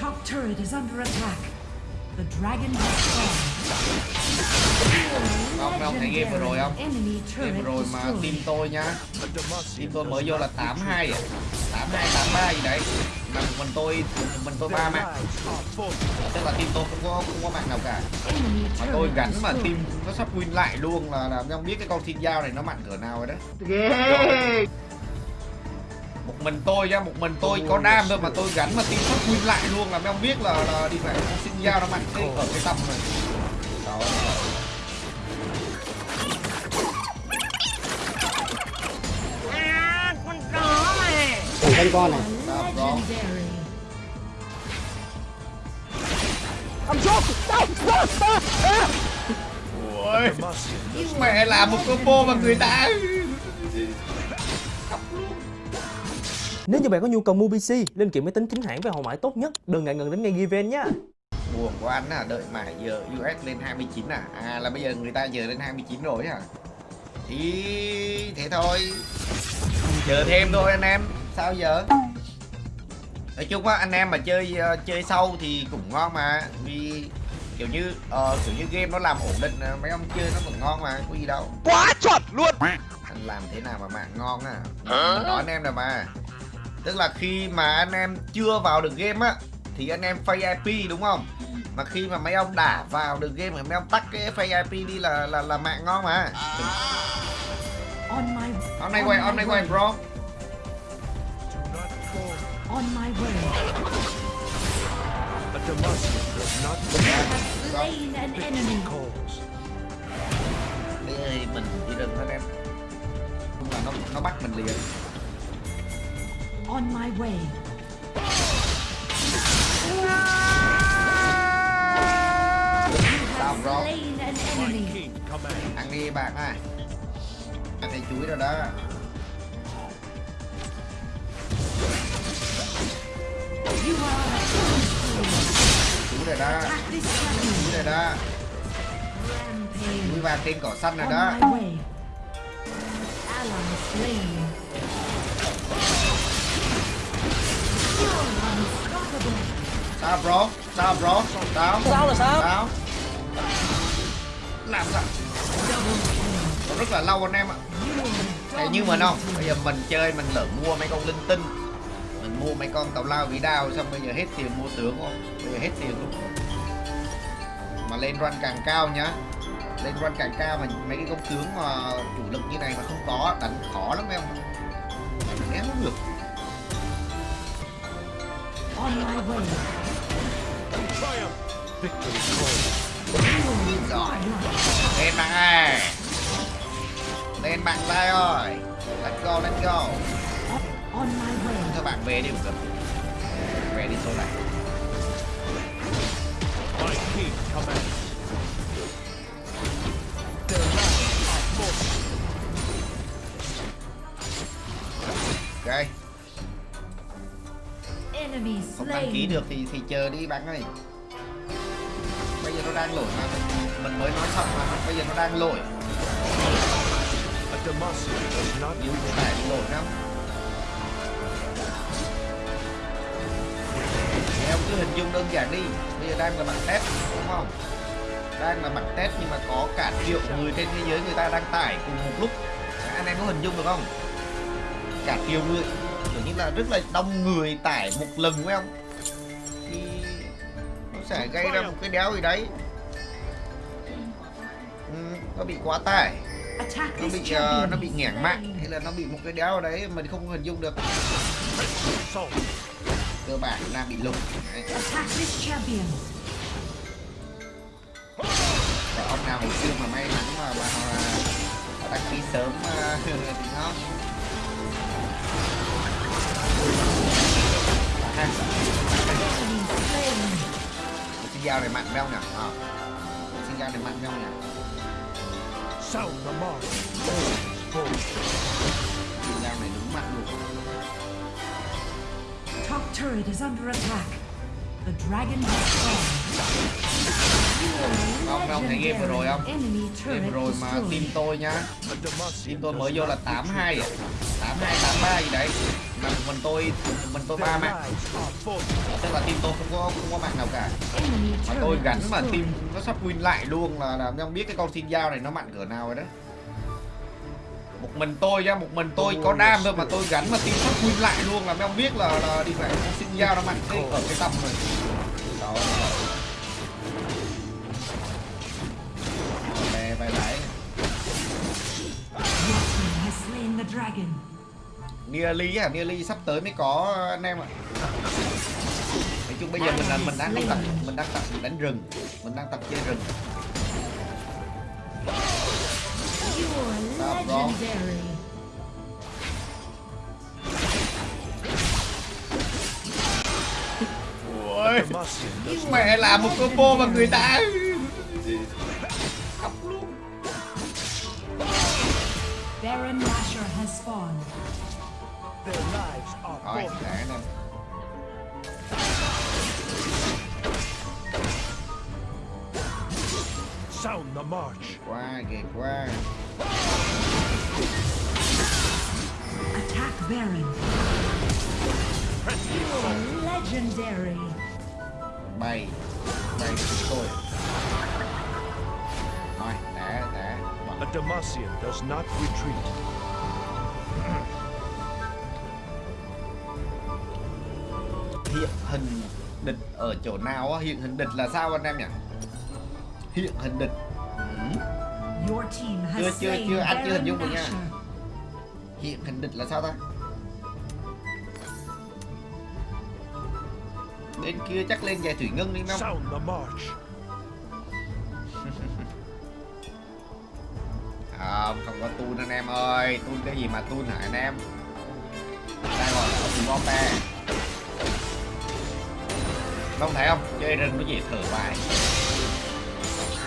Top turret is under attack. The dragon has fallen. Không, mấy ông thấy game vừa rồi không? Enemy Game vừa rồi mà team tôi nhá Team tôi mới vô là 82 à. 82, 83 gì đấy. Mà mình tôi, mình tôi ba mạng. Tức là team tôi không có, không có mạng nào cả. Enemy Mà tôi gắn mà team nó sắp win lại luôn là làm không biết cái con thiên giao này nó mạnh cỡ nào rồi đấy mình tôi nhá một mình tôi có đam thôi mà tôi gắn mà team sắp win lại luôn là mấy ông biết là, là đi phải con thiên giao nó mạnh thế ở cái tầm này. Đó. Canh con này. Đó, đó. Legendary. Ôi, Demacia mẹ làm một combo mà người ta Nếu như bạn có nhu cầu mua PC, linh kiện máy tính chính hãng với hậu mãi tốt nhất, đừng ngại ngần đến ngay Given nhé. buồn của anh à đợi mãi giờ US lên 29 à. À là bây giờ người ta giờ lên 29 rồi à thì thế thôi. Chờ thêm thôi anh em. Sao giờ? Nói chung á anh em mà chơi ờ, chơi sâu thì cũng ngon mà. Vì kiểu như ờ, kiểu như game nó làm ổn định ờ, mấy ông chơi nó vẫn ngon mà có gì đâu. Quá chuẩn luôn. Anh làm thế nào mà mạng ngon à mình nói anh em là mà tức là khi mà anh em chưa vào được game á thì anh em pay IP đúng không mà khi mà mấy ông đã vào được game thì mấy ông tắt cái pay IP đi là là là mạng ngon mà On my hôm nay quay hôm nay quay bro do not fall. on my way. A Demacia does not Slain an enemy. calls. Đây mình đi đừng anh em Chung là nó nó bắt mình liền On my way. king commands. ăn đi bạn ơi ăn thấy chuối rồi đó chuối rồi đó chuối rồi đó chuối vàng trên cỏ xanh rồi đó. Ally slain. Sao bro? Sao bro? Sao? Sao là sao? sao? Làm sao? Còn rất là lâu anh em ạ. Thế như mình không bây giờ mình chơi mình lỡ mua mấy con linh tinh. Mình mua mấy con tàu lao vĩ đao xong bây giờ hết tiền mua tướng không? Bây giờ hết tiền luôn. Mà lên run càng cao nhá. Lên run càng cao mà mấy cái công tướng mà chủ lực như này mà không có đánh khó lắm em đánh không được On my way. Triumph. Victory rồi lên bạn ơi lên bạn tay ơi let's go let's go On my way. các bạn về đi một cần về đi số này My king commands. Their không đăng ký được thì thì chờ đi bạn ơi. Bây giờ nó đang lỗi mà. Mình mới nói xong mà bây giờ nó đang lỗi. Người tải bị lỗi lắm. Em cứ hình dung đơn giản đi. Bây giờ đang là bạn test đúng không? Đang là bạn test nhưng mà có cả triệu người trên thế giới người ta đang tải cùng một lúc. Anh em có hình dung được không? Cả triệu người kiểu như là rất là đông người tải một lần phải không thì nó sẽ gây ra một cái đéo gì đấy ừ, nó bị quá tải nó bị ờ, champion. nó bị nghẽn mạng hay là nó bị một cái đéo ở đấy mình không hình dung được cơ bản là bị champion. Và ông nào hồi xưa mà may mắn mà mà, mà, mà đăng ký sớm ờ, thì nó Ha, xin dao này mạnh phải không nhỉ ờ. xin dao này mạnh phải không nhỉ Sound the mark. Xin dao này đúng mạnh luôn Top turret is under attack. The dragon has fallen. Không, không thấy game vừa rồi không? Enemy Game turret rồi mà team tôi nhá Team tôi mới vô là not 82 retreat. à 82, 83 gì đấy mà mình tôi, mình tôi ba mạng. Tức là team tôi không có không có mạng nào cả Mà tôi gắn mà team nó sắp win lại luôn là làm không biết cái con xin dao này nó mạnh cỡ nào rồi đó một mình tôi ra một mình tôi có đam thôi mà tôi gắn mà team sắp win lại luôn là không biết là, là đi phải con xin dao nó mạnh cái ở cái tầm rồi đó bye bye. lại Your team has slain the dragon. Nearly à Nearly sắp tới mới có anh em ạ. Nói chung bây giờ mình là mình đang tập mình đang tập đánh rừng. Mình đang tập chơi rừng. Stop. Ôi, mẹ làm một combo mà người ta lives are Rồi, forfeit. để nè Sound the march. Qua kìa qua Attack Baron. Press the assault. You're legendary. Bay Bay tôi Rồi, để, để A Demacian does not retreat. Hiện hình địch ở chỗ nào á? Hiện hình địch là sao anh em nhỉ? Hiện hình địch ừ. Has Chưa, chưa, chưa, anh chưa hình dung được nha. Hiện hình địch là sao ta? Bên kia chắc lên giải thủy ngân đi không? Không, không có tun anh em ơi Tun cái gì mà tun hả anh em Đây gọi là ông bom Không thấy không? Chơi rừng nó dễ thở bài.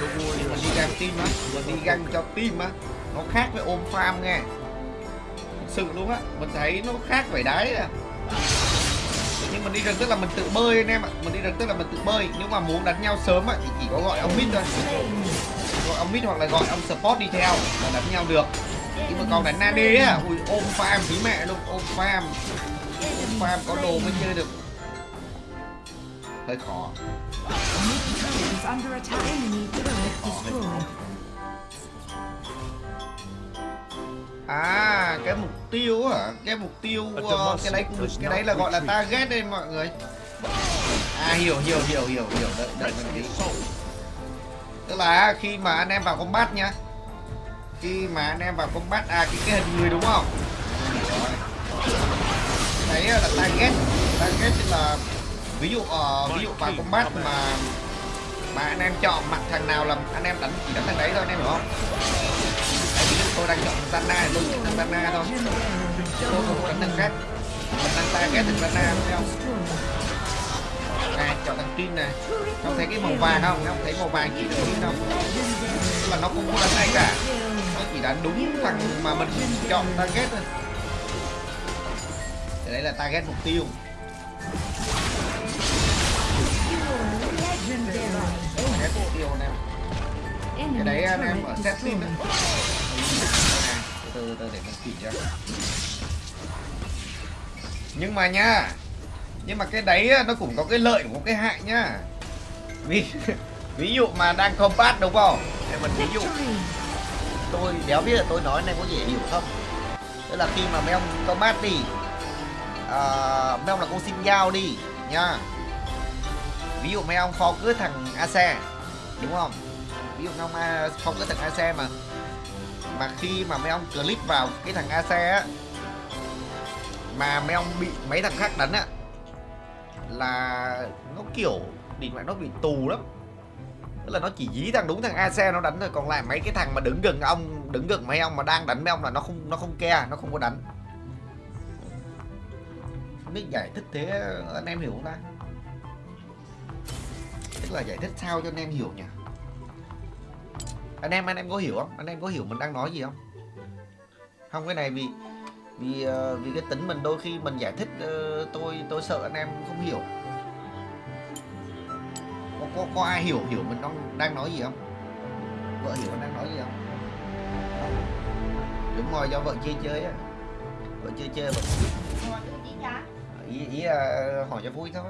The Nhưng mà warriors đi găng team á. Mình đi găng cho team á. Nó khác với ôm farm nghe. Thực sự luôn á. Mình thấy nó khác vậy đấy à. Nhưng mình đi rừng tức là mình tự bơi anh em ạ. Mình đi rừng tức là mình tự bơi. Nếu mà muốn đánh nhau sớm á thì chỉ có gọi ông mid thôi. Gọi ông mid hoặc là gọi ông support đi theo Là đánh nhau được. Nhưng mà còn đánh nade á. Ui ôm farm phí mẹ luôn. Ôm farm. Ôm farm có đồ mới chơi được turret destroyed. À cái mục tiêu hả? Cái mục tiêu ờ, cái đấy cũng cái đấy là gọi là target đây mọi người. À hiểu hiểu hiểu hiểu hiểu đợi đợi mình tí. Tức là khi mà anh em vào combat nhá. Khi mà anh em vào combat à cái cái hình người đúng không? Đấy là target. Target là ví dụ uh, ví dụ vào combat mà mà anh em chọn mặt thằng nào là anh em đánh chỉ đánh thằng đấy thôi anh em hiểu không? Tại vì tôi đang chọn thằng Zanna tôi chỉ đánh Zana thôi. Tôi không đánh thằng khác. Mình đang target thằng Zana thấy không? à chọn thằng Trin này Không thấy cái màu vàng không? Không thấy màu vàng chỉ đâu Trin không? Tức là nó không có đánh ai cả Nó chỉ đánh đúng thằng mà mình chọn target thôi đây đấy là target mục tiêu Mục tiêu anh em Cái đấy anh em ở set destroyed. đó Từ từ để mình chỉ cho. Nhưng mà nha Nhưng mà cái đấy nó cũng có cái lợi cũng có cái hại nhá Ví, ví dụ mà đang combat đúng không? Để mình ví dụ. Tôi đéo biết là tôi nói này có dễ hiểu không? Tức là khi mà mấy ông combat đi à, mấy ông là con xin giao đi nha ví dụ mấy ông focus thằng AC đúng không? Ví dụ mấy ông à, kho focus thằng AC mà mà khi mà mấy ông click vào cái thằng AC á, mà mấy ông bị mấy thằng khác đánh á, là nó kiểu định mẹ nó bị tù lắm. Tức là nó chỉ dí thằng đúng thằng AC nó đánh thôi, còn lại mấy cái thằng mà đứng gần ông, đứng gần mấy ông mà đang đánh mấy ông là nó không nó không ke nó không có đánh. Không biết giải thích thế, anh em hiểu không ta? Tức là giải thích sao cho anh em hiểu nhỉ? Anh em anh em có hiểu không? Anh em có hiểu mình đang nói gì không? Không cái này vì vì ờ, vì cái tính mình đôi khi mình giải thích ờ, tôi tôi sợ anh em không hiểu. Có có ai hiểu hiểu mình đang đang nói gì không? Vợ hiểu mình đang nói gì không? Đúng rồi do vợ chơi chơi á. Vợ chơi chơi vợ ý, ý là hỏi cho vui thôi